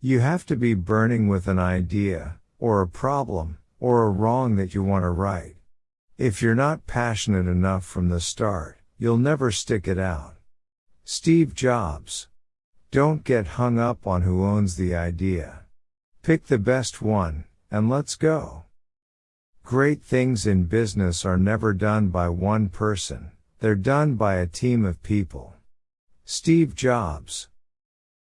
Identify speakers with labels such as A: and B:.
A: You have to be burning with an idea, or a problem, or a wrong that you want to right. If you're not passionate enough from the start, you'll never stick it out. Steve Jobs. Don't get hung up on who owns the idea. Pick the best one, and let's go. Great things in business are never done by one person, they're done by a team of people. Steve Jobs.